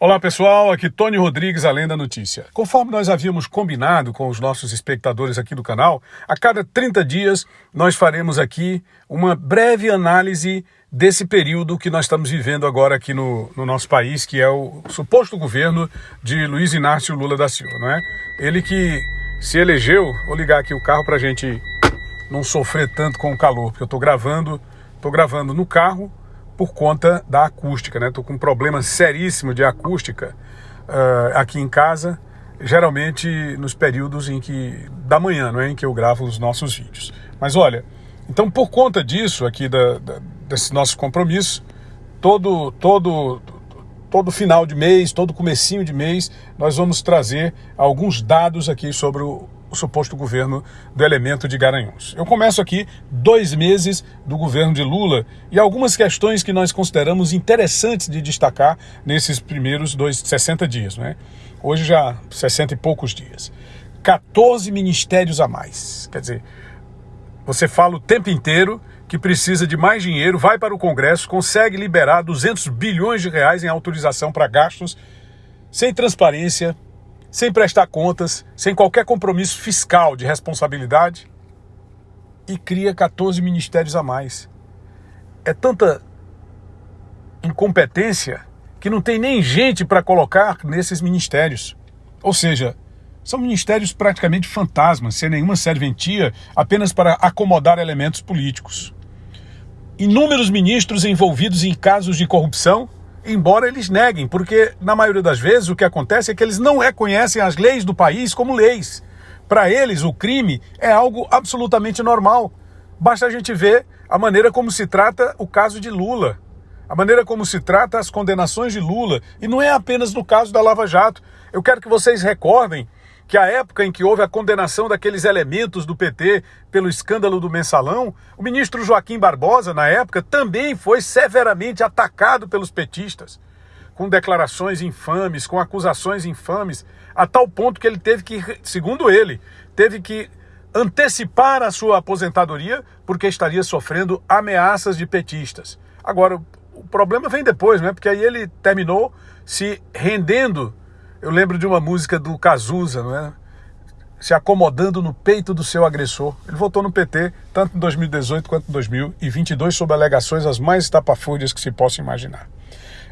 Olá pessoal, aqui Tony Rodrigues, Além da Notícia. Conforme nós havíamos combinado com os nossos espectadores aqui do canal, a cada 30 dias nós faremos aqui uma breve análise desse período que nós estamos vivendo agora aqui no, no nosso país, que é o suposto governo de Luiz Inácio Lula da Silva, não é? Ele que se elegeu, vou ligar aqui o carro para a gente não sofrer tanto com o calor, porque eu estou gravando, estou gravando no carro, por conta da acústica, né? Tô com um problema seríssimo de acústica uh, aqui em casa, geralmente nos períodos em que da manhã, não é, em que eu gravo os nossos vídeos. Mas olha, então por conta disso aqui da, da, desse nosso compromisso, todo todo todo final de mês, todo comecinho de mês, nós vamos trazer alguns dados aqui sobre o, o suposto governo do elemento de Garanhuns. Eu começo aqui dois meses do governo de Lula e algumas questões que nós consideramos interessantes de destacar nesses primeiros dois, 60 dias. Né? Hoje já 60 e poucos dias. 14 ministérios a mais. Quer dizer, você fala o tempo inteiro que precisa de mais dinheiro, vai para o Congresso, consegue liberar 200 bilhões de reais em autorização para gastos, sem transparência, sem prestar contas, sem qualquer compromisso fiscal de responsabilidade e cria 14 ministérios a mais. É tanta incompetência que não tem nem gente para colocar nesses ministérios. Ou seja, são ministérios praticamente fantasmas, sem nenhuma serventia, apenas para acomodar elementos políticos. Inúmeros ministros envolvidos em casos de corrupção embora eles neguem, porque na maioria das vezes o que acontece é que eles não reconhecem as leis do país como leis. Para eles, o crime é algo absolutamente normal. Basta a gente ver a maneira como se trata o caso de Lula, a maneira como se trata as condenações de Lula, e não é apenas no caso da Lava Jato. Eu quero que vocês recordem que a época em que houve a condenação daqueles elementos do PT pelo escândalo do mensalão, o ministro Joaquim Barbosa, na época, também foi severamente atacado pelos petistas, com declarações infames, com acusações infames, a tal ponto que ele teve que, segundo ele, teve que antecipar a sua aposentadoria porque estaria sofrendo ameaças de petistas. Agora, o problema vem depois, né? Porque aí ele terminou se rendendo eu lembro de uma música do Cazuza, não é? Se acomodando no peito do seu agressor. Ele votou no PT, tanto em 2018 quanto em 2022, sob alegações as mais estapafúrdias que se possa imaginar.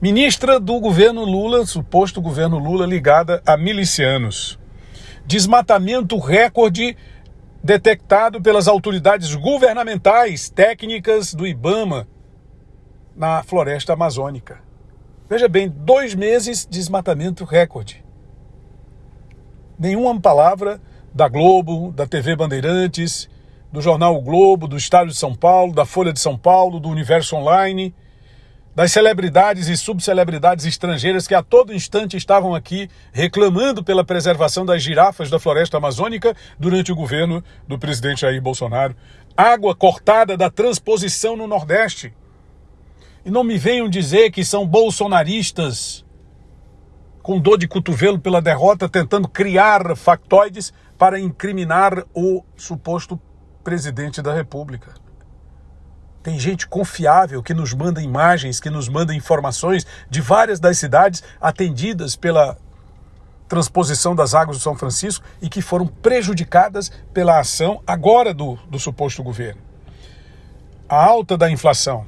Ministra do governo Lula, suposto governo Lula, ligada a milicianos. Desmatamento recorde detectado pelas autoridades governamentais técnicas do IBAMA na floresta amazônica. Veja bem, dois meses de desmatamento recorde. Nenhuma palavra da Globo, da TV Bandeirantes, do jornal o Globo, do Estado de São Paulo, da Folha de São Paulo, do Universo Online, das celebridades e subcelebridades estrangeiras que a todo instante estavam aqui reclamando pela preservação das girafas da floresta amazônica durante o governo do presidente Jair Bolsonaro. Água cortada da transposição no Nordeste. E não me venham dizer que são bolsonaristas com dor de cotovelo pela derrota, tentando criar factoides para incriminar o suposto presidente da República. Tem gente confiável que nos manda imagens, que nos manda informações de várias das cidades atendidas pela transposição das águas do São Francisco e que foram prejudicadas pela ação agora do, do suposto governo. A alta da inflação,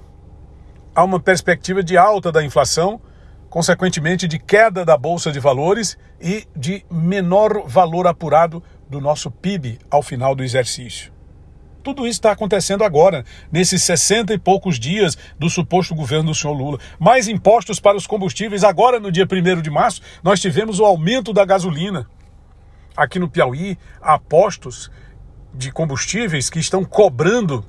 há uma perspectiva de alta da inflação, consequentemente de queda da bolsa de valores e de menor valor apurado do nosso PIB ao final do exercício. Tudo isso está acontecendo agora, nesses 60 e poucos dias do suposto governo do senhor Lula. Mais impostos para os combustíveis. Agora, no dia 1 de março, nós tivemos o aumento da gasolina. Aqui no Piauí, há postos de combustíveis que estão cobrando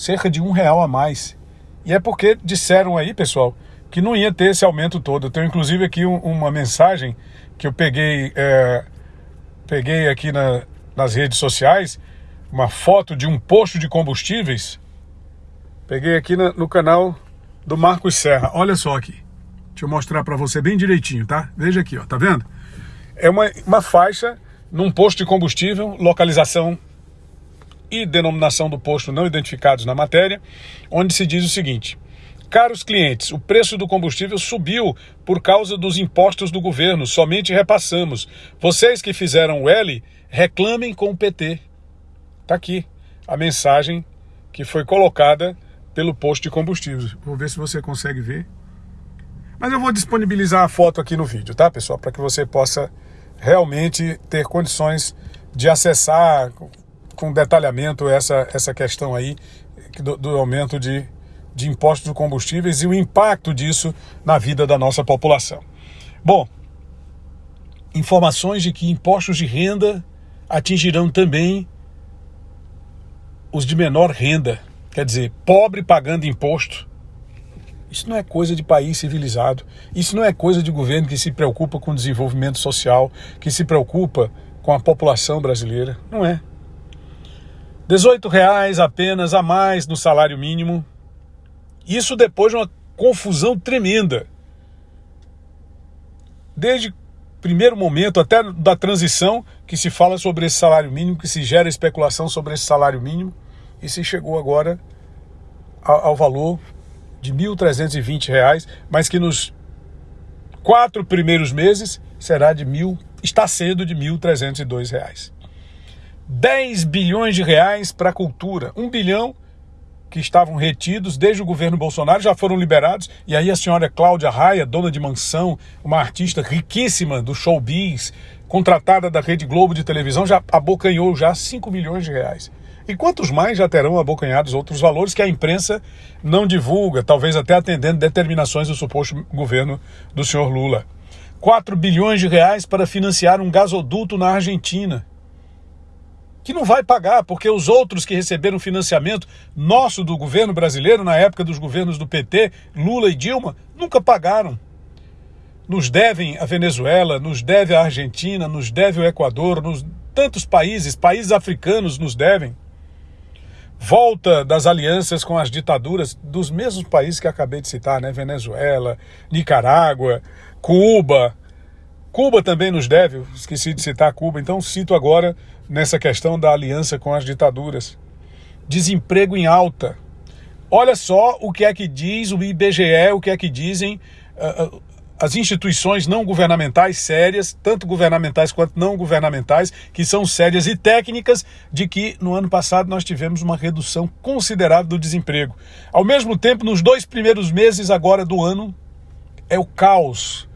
cerca de um real a mais. E é porque disseram aí, pessoal, que não ia ter esse aumento todo. Eu tenho inclusive aqui um, uma mensagem que eu peguei, é, peguei aqui na, nas redes sociais, uma foto de um posto de combustíveis. Peguei aqui na, no canal do Marcos Serra. Olha só aqui. Deixa eu mostrar para você bem direitinho, tá? Veja aqui, ó, tá vendo? É uma, uma faixa num posto de combustível, localização e denominação do posto não identificados na matéria, onde se diz o seguinte: Caros clientes, o preço do combustível subiu por causa dos impostos do governo, somente repassamos. Vocês que fizeram o L, reclamem com o PT. Está aqui a mensagem que foi colocada pelo posto de combustível. Vou ver se você consegue ver. Mas eu vou disponibilizar a foto aqui no vídeo, tá, pessoal? Para que você possa realmente ter condições de acessar com detalhamento essa, essa questão aí do, do aumento de de impostos de combustíveis e o impacto disso na vida da nossa população. Bom, informações de que impostos de renda atingirão também os de menor renda, quer dizer, pobre pagando imposto. Isso não é coisa de país civilizado. Isso não é coisa de governo que se preocupa com desenvolvimento social, que se preocupa com a população brasileira. Não é. 18 reais apenas a mais no salário mínimo isso depois de uma confusão tremenda. Desde primeiro momento até da transição que se fala sobre esse salário mínimo, que se gera especulação sobre esse salário mínimo e se chegou agora ao, ao valor de R$ 1.320, mas que nos quatro primeiros meses será de mil, está sendo de R$ 1.302. 10 bilhões de reais para a cultura, 1 bilhão que estavam retidos desde o governo Bolsonaro já foram liberados. E aí a senhora Cláudia Raia, dona de mansão, uma artista riquíssima do showbiz, contratada da Rede Globo de televisão, já abocanhou já 5 milhões de reais. E quantos mais já terão abocanhados outros valores que a imprensa não divulga, talvez até atendendo determinações do suposto governo do senhor Lula. 4 bilhões de reais para financiar um gasoduto na Argentina que não vai pagar, porque os outros que receberam financiamento nosso do governo brasileiro, na época dos governos do PT, Lula e Dilma, nunca pagaram. Nos devem a Venezuela, nos deve a Argentina, nos deve o Equador, nos tantos países, países africanos nos devem. Volta das alianças com as ditaduras dos mesmos países que acabei de citar, né? Venezuela, Nicarágua, Cuba. Cuba também nos deve, esqueci de citar Cuba, então cito agora nessa questão da aliança com as ditaduras. Desemprego em alta. Olha só o que é que diz o IBGE, o que é que dizem uh, as instituições não governamentais sérias, tanto governamentais quanto não governamentais, que são sérias e técnicas, de que no ano passado nós tivemos uma redução considerável do desemprego. Ao mesmo tempo, nos dois primeiros meses agora do ano, é o caos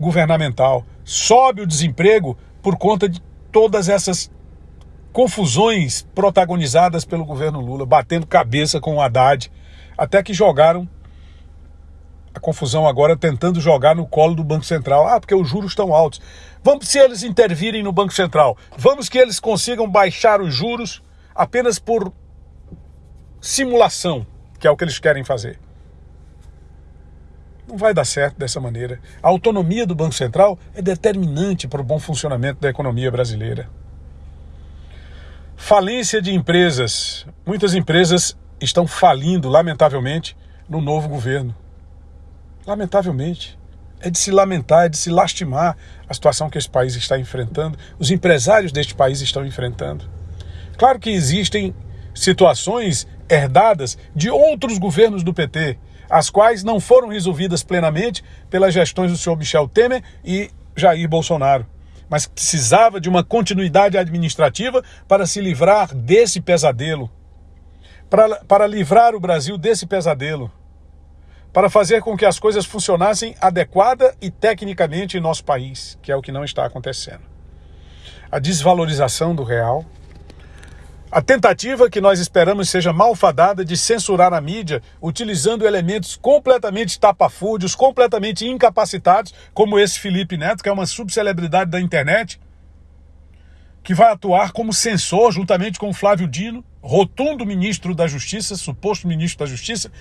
governamental. Sobe o desemprego por conta de todas essas confusões protagonizadas pelo governo Lula, batendo cabeça com o Haddad, até que jogaram a confusão agora tentando jogar no colo do Banco Central. Ah, porque os juros estão altos. Vamos se eles intervirem no Banco Central. Vamos que eles consigam baixar os juros apenas por simulação, que é o que eles querem fazer. Não vai dar certo dessa maneira. A autonomia do Banco Central é determinante para o bom funcionamento da economia brasileira. Falência de empresas. Muitas empresas estão falindo, lamentavelmente, no novo governo. Lamentavelmente. É de se lamentar, é de se lastimar a situação que esse país está enfrentando, os empresários deste país estão enfrentando. Claro que existem situações herdadas de outros governos do PT, as quais não foram resolvidas plenamente pelas gestões do senhor Michel Temer e Jair Bolsonaro mas precisava de uma continuidade administrativa para se livrar desse pesadelo, para, para livrar o Brasil desse pesadelo, para fazer com que as coisas funcionassem adequada e tecnicamente em nosso país, que é o que não está acontecendo. A desvalorização do real, a tentativa que nós esperamos seja malfadada de censurar a mídia, utilizando elementos completamente tapafúrdios, completamente incapacitados, como esse Felipe Neto, que é uma subcelebridade da internet, que vai atuar como censor juntamente com Flávio Dino, rotundo ministro da Justiça, suposto ministro da Justiça,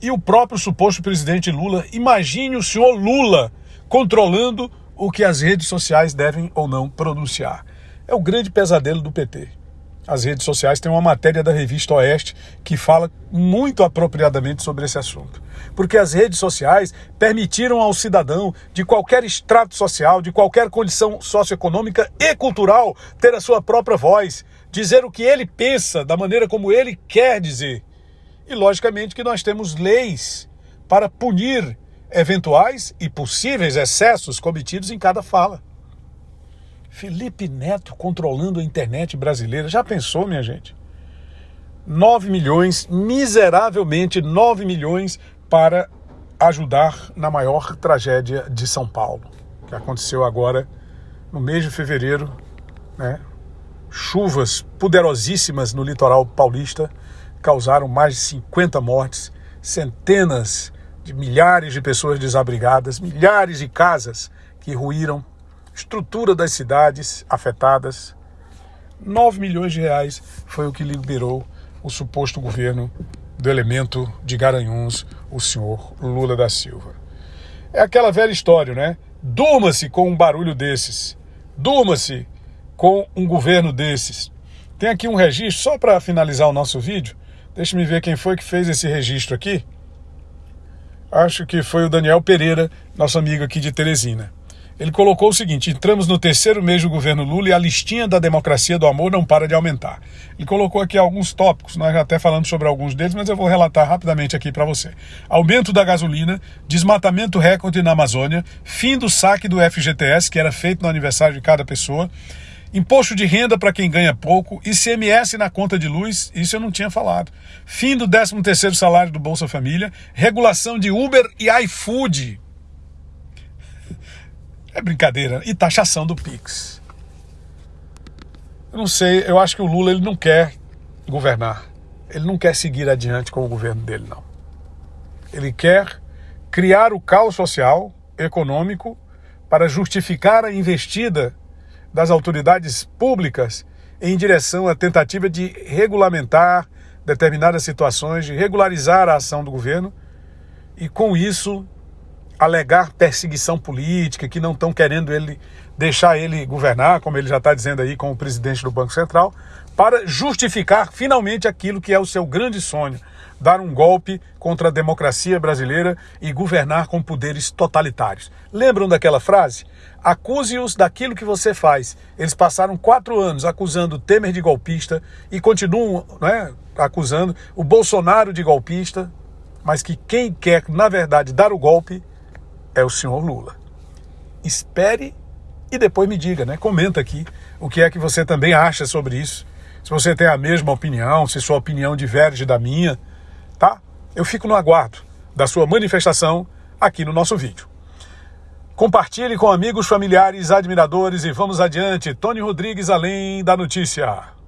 e o próprio suposto presidente Lula. Imagine o senhor Lula controlando o que as redes sociais devem ou não pronunciar. É o grande pesadelo do PT as redes sociais, tem uma matéria da revista Oeste que fala muito apropriadamente sobre esse assunto. Porque as redes sociais permitiram ao cidadão de qualquer extrato social, de qualquer condição socioeconômica e cultural, ter a sua própria voz, dizer o que ele pensa, da maneira como ele quer dizer. E logicamente que nós temos leis para punir eventuais e possíveis excessos cometidos em cada fala. Felipe Neto controlando a internet brasileira. Já pensou, minha gente? 9 milhões, miseravelmente 9 milhões para ajudar na maior tragédia de São Paulo, que aconteceu agora no mês de fevereiro, né? Chuvas poderosíssimas no litoral paulista causaram mais de 50 mortes, centenas de milhares de pessoas desabrigadas, milhares de casas que ruíram, estrutura das cidades afetadas. 9 milhões de reais foi o que liberou o suposto governo do elemento de Garanhuns, o senhor Lula da Silva. É aquela velha história, né? Durma-se com um barulho desses. Durma-se com um governo desses. Tem aqui um registro, só para finalizar o nosso vídeo. Deixa-me ver quem foi que fez esse registro aqui. Acho que foi o Daniel Pereira, nosso amigo aqui de Teresina. Ele colocou o seguinte: entramos no terceiro mês do governo Lula e a listinha da democracia do amor não para de aumentar. Ele colocou aqui alguns tópicos, nós já até falamos sobre alguns deles, mas eu vou relatar rapidamente aqui para você. Aumento da gasolina, desmatamento recorde na Amazônia, fim do saque do FGTS, que era feito no aniversário de cada pessoa, imposto de renda para quem ganha pouco, ICMS na conta de luz, isso eu não tinha falado. Fim do 13º salário do Bolsa Família, regulação de Uber e iFood é brincadeira. E taxação do Pix. Eu não sei, eu acho que o Lula ele não quer governar. Ele não quer seguir adiante com o governo dele, não. Ele quer criar o caos social, econômico, para justificar a investida das autoridades públicas em direção à tentativa de regulamentar determinadas situações, de regularizar a ação do governo e, com isso, alegar perseguição política, que não estão querendo ele deixar ele governar, como ele já está dizendo aí com o presidente do Banco Central, para justificar finalmente aquilo que é o seu grande sonho, dar um golpe contra a democracia brasileira e governar com poderes totalitários. Lembram daquela frase? Acuse-os daquilo que você faz. Eles passaram quatro anos acusando Temer de golpista e continuam né, acusando o Bolsonaro de golpista, mas que quem quer, na verdade, dar o golpe é o senhor Lula. Espere e depois me diga, né? Comenta aqui o que é que você também acha sobre isso. Se você tem a mesma opinião, se sua opinião diverge da minha, tá? Eu fico no aguardo da sua manifestação aqui no nosso vídeo. Compartilhe com amigos, familiares, admiradores e vamos adiante. Tony Rodrigues, além da notícia.